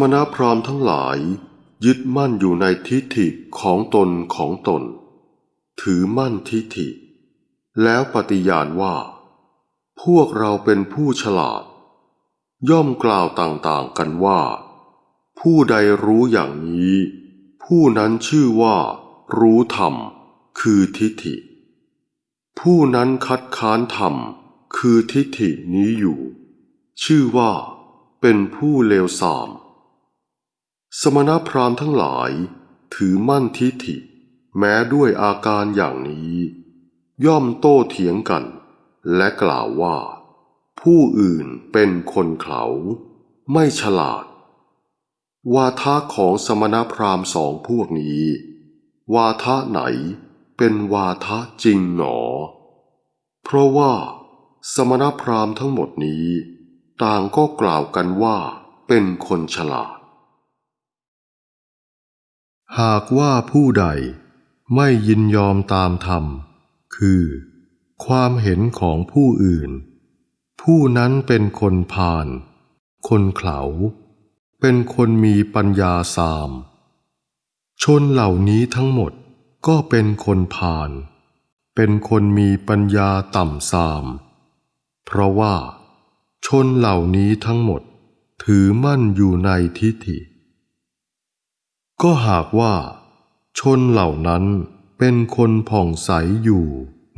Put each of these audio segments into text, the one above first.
มณพราหมณ์ทั้งหลาย ยึดมั่นอยู่ในทิฏฐิของตนของตน ถือมั่นทิฏฐิ แล้วปฏิญาณว่า พวกเราเป็นผู้ฉลาด ย่อมกล่าวต่างๆกันว่า ผู้ใดรู้อย่างนี้ ผู้นั้นชื่อว่า รู้ธรรม คือทิฏฐิ ผู้นั้นคัดค้านธรรม คือทิฏฐินี้อยู่ ชื่อว่าเป็นผู้เลวทราม สมณพราหมณ์ทั้งหลายถือมั่นทิฏฐิ แม้ด้วยอาการอย่างนี้ ย่อมโต้เถียงกัน และกล่าวว่า ผู้อื่นเป็นคนเขาไม่ฉลาด วาทะของสมณพราหมณ์สองพวกนี้ วาทะไหนเป็นวาทะจริงหนอ เพราะว่า สมณพราหมณ์ทั้งหมดนี้ ต่างก็กล่าวกันว่าเป็นคนฉลาด หากว่าผู้ใดไม่ยินยอมตามธรรม คือ ความเห็นของผู้อื่น ผู้นั้นเป็นคนพาลคนเขาเป็นคนมีปัญญาสาม ชนเหล่านี้ทั้งหมดก็เป็นคนพาลเป็นคนมีปัญญาต่ำสาม เพราะว่า ชนเหล่านี้ทั้งหมดถือมั่นอยู่ในทิฏฐิ ก็หากว่า ชนเหล่านั้นเป็นคนผ่องใสอยู่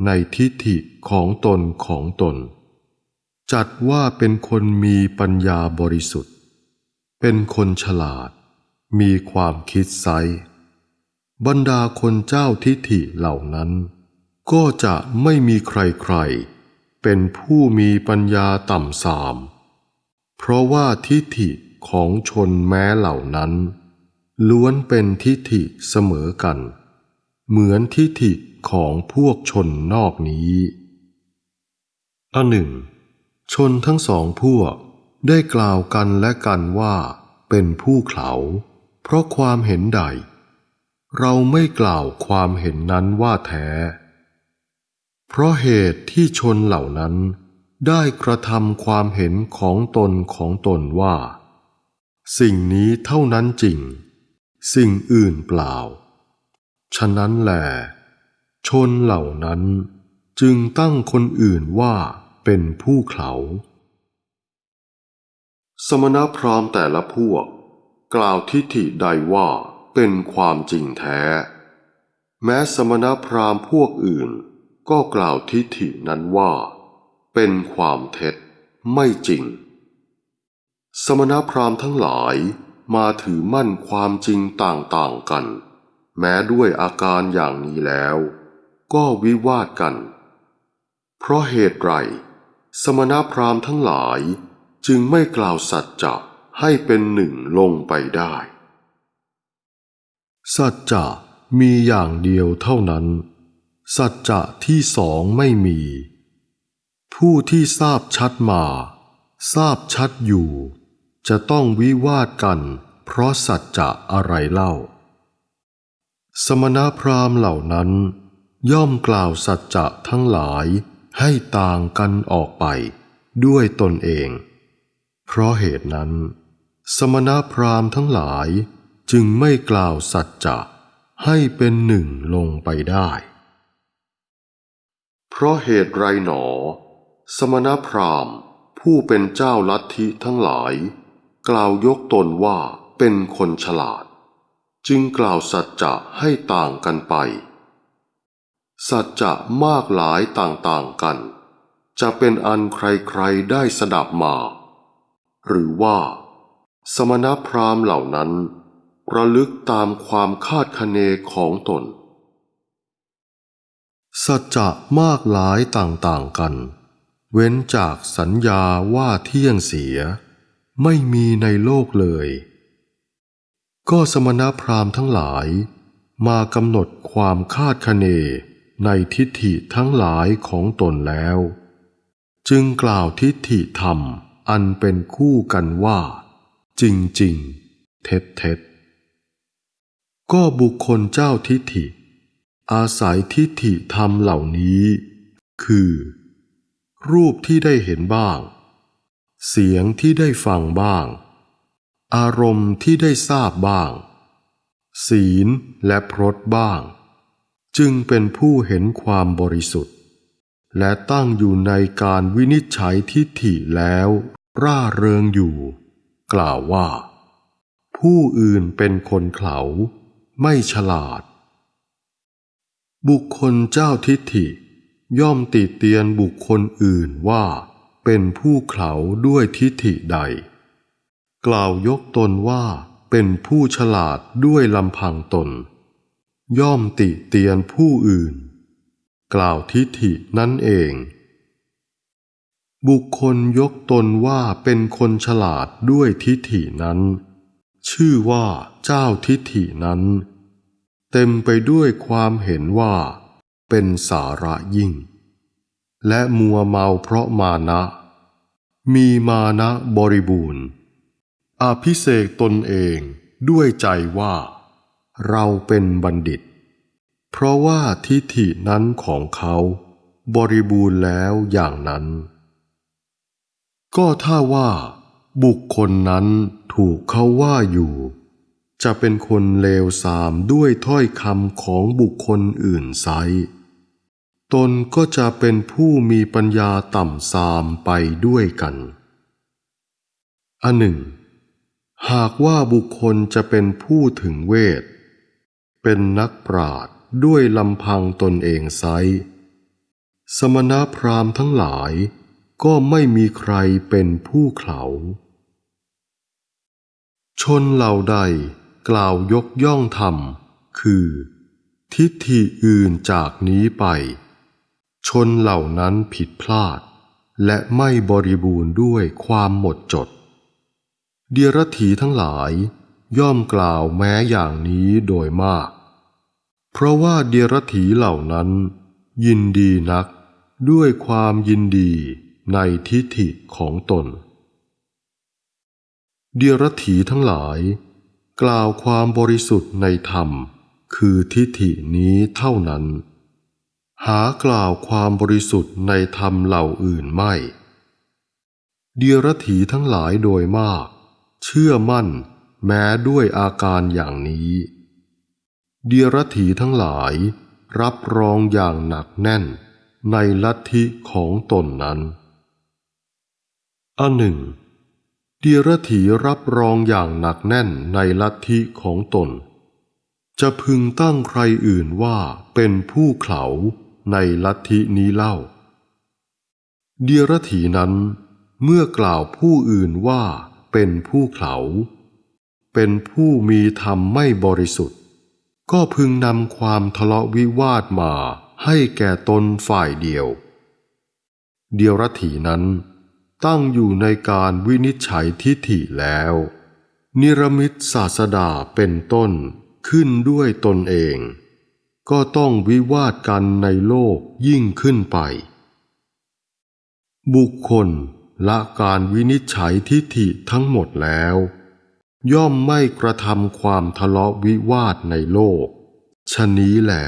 ในทิฏฐิของตนของตน จัดว่าเป็นคนมีปัญญาบริสุทธิ์ เป็นคนฉลาด มีความคิดไซบรรดาคนเจ้าทิฏฐิเหล่านั้น ก็จะไม่มีใครๆ เป็นผู้มีปัญญาต่ำสาม เพราะว่าทิฏฐิของชนแม้เหล่านั้น ล้วนเป็นทิฏฐิเสมอกัน เหมือนทิฏฐิของพวกชนนอกนี้อันหนึ่ง ชนทั้งสองพวกได้กล่าวกันและกันว่าเป็นผู้เขาเพราะความเห็นใด เราไม่กล่าวความเห็นนั้นว่าแท้ เพราะเหตุที่ชนเหล่านั้นได้กระทำความเห็นของตนของตนว่า สิ่งนี้เท่านั้นจริง สิ่งอื่นเปล่า ฉะนั้นแหลชนเหล่านั้นจึงตั้งคนอื่นว่าเป็นผู้เขาสมณพราหมณ์แต่ละพวก กล่าวทิฏฐิใดว่าเป็นความจริงแท้ แม้สมณพราหมณ์พวกอื่นก็กล่าวทิฏฐินั้นว่า เป็นความเท็จไม่จริง สมณพราหมณ์ทั้งหลาย มาถือมั่นความจริงต่างๆกัน แม้ด้วยอาการอย่างนี้แล้ว ก็วิวาทกัน เพราะเหตุไรสมณพราหมณ์ทั้งหลายจึงไม่กล่าวสัจจะให้เป็นหนึ่งลงไปได้ สัจจะมีอย่างเดียวเท่านั้น สัจจะที่สองไม่มี ผู้ที่ทราบชัดมา ทราบชัดอยู่ จะต้องวิวาทกัน เพราะสัจจะอะไรเล่า สมณพราหมณ์เหล่านั้น ย่อมกล่าวสัจจะทั้งหลายให้ต่างกันออกไป ด้วยตนเอง เพราะเหตุนั้น สมณพราหมณ์ทั้งหลายจึงไม่กล่าวสัจจะให้เป็นหนึ่งลงไปได้ เพราะเหตุไรหนอ สมณพราหมณ์ผู้เป็นเจ้าลัทธิทั้งหลาย กล่าวยกตนว่าเป็นคนฉลาด จึงกล่าวสัจจะให้ต่างกันไป สัจจะมากหลายต่างๆกัน จะเป็นอันใครๆได้สดับมา หรือว่า สมณพราหมณ์เหล่านั้น ระลึกตามความคาดคะเนของตน สัจจะมากหลายต่างๆกัน เว้นจากสัญญาว่าเที่ยงเสีย ไม่มีในโลกเลย ก็สมณพราหมณ์ทั้งหลายมากำหนดความคาดคะเนในทิฏฐิทั้งหลายของตนแล้ว จึงกล่าวทิฏฐิธรรมอันเป็นคู่กันว่า จริงจริงเท็จเท็จก็บุคคลเจ้าทิฏฐิ อาศัยทิฏฐิธรรมเหล่านี้ คือ รูปที่ได้เห็นบ้าง เสียงที่ได้ฟังบ้าง อารมณ์ที่ได้ทราบบ้าง ศีลและพรตบ้าง จึงเป็นผู้เห็นความบริสุทธิ์ และตั้งอยู่ในการวินิจฉัยทิฏฐิแล้ว ร่าเริงอยู่ กล่าวว่า ผู้อื่นเป็นคนเขาไม่ฉลาด บุคคลเจ้าทิฏฐิย่อมติเตียนบุคคลอื่นว่า เป็นผู้เขาด้วยทิฏฐิใด กล่าวยกตนว่าเป็นผู้ฉลาดด้วยลำพังตน ย่อมติเตียนผู้อื่น กล่าวทิฏฐินั่นเอง บุคคลยกตนว่าเป็นคนฉลาดด้วยทิฏฐินั้น ชื่อว่าเจ้าทิฏฐินั้น เต็มไปด้วยความเห็นว่า เป็นสาระยิ่ง และมัวเมาเพราะมานะ มีมานะบริบูรณ์อภิเษกตนเองด้วยใจว่า เราเป็นบัณฑิต เพราะว่าทิฏฐินั้นของเขาบริบูรณ์แล้วอย่างนั้น ก็ถ้าว่า บุคคลนั้นถูกเขาว่าอยู่ จะเป็นคนเลวทรามด้วยถ้อยคำของบุคคลอื่นไซ ตนก็จะเป็นผู้มีปัญญาต่ำทรามไปด้วยกันอันหนึ่ง หากว่าบุคคลจะเป็นผู้ถึงเวท เป็นนักปราดด้วยลำพังตนเองไซสมณพราหมณ์ทั้งหลายก็ไม่มีใครเป็นผู้เขาชนเหล่าใดกล่าวยกย่องธรรม คือ ทิฏฐิอื่นจากนี้ไป ชนเหล่านั้นผิดพลาด และไม่บริบูรณ์ด้วยความหมดจด เดียรถีทั้งหลายย่อมกล่าวแม้อย่างนี้โดยมาก เพราะว่าเดียรถีเหล่านั้น ยินดีนักด้วยความยินดีในทิฏฐิของตน เดียรถีทั้งหลาย กล่าวความบริสุทธิ์ในธรรม คือทิฏฐินี้เท่านั้น หากล่าวความบริสุทธิ์ในธรรมเหล่าอื่นไม่ เดียรถีทั้งหลายโดยมาก เชื่อมั่นแม้ด้วยอาการอย่างนี้ เดียรถีทั้งหลายรับรองอย่างหนักแน่นในลัทธิของตนนั้น อันหนึ่ง เดียรถีรับรองอย่างหนักแน่นในลัทธิของตน จะพึงตั้งใครอื่นว่าเป็นผู้เขา ในลัทธินี้เล่า เดียรถีนั้นเมื่อกล่าวผู้อื่นว่าเป็นผู้เขาเป็นผู้มีธรรมไม่บริสุทธิ์ ก็พึงนำความทะเลาะวิวาทมาให้แก่ตนฝ่ายเดียว เดียรถีนั้นตั้งอยู่ในการวินิจฉัยทิฏฐิแล้ว นิรมิตศาสดาเป็นต้นขึ้นด้วยตนเอง ก็ต้องวิวาทกันในโลกยิ่งขึ้นไป บุคคลละการวินิจฉัยทิฏฐิทั้งหมดแล้ว ย่อมไม่กระทำความทะเลาะวิวาทในโลก ชนี้แหละ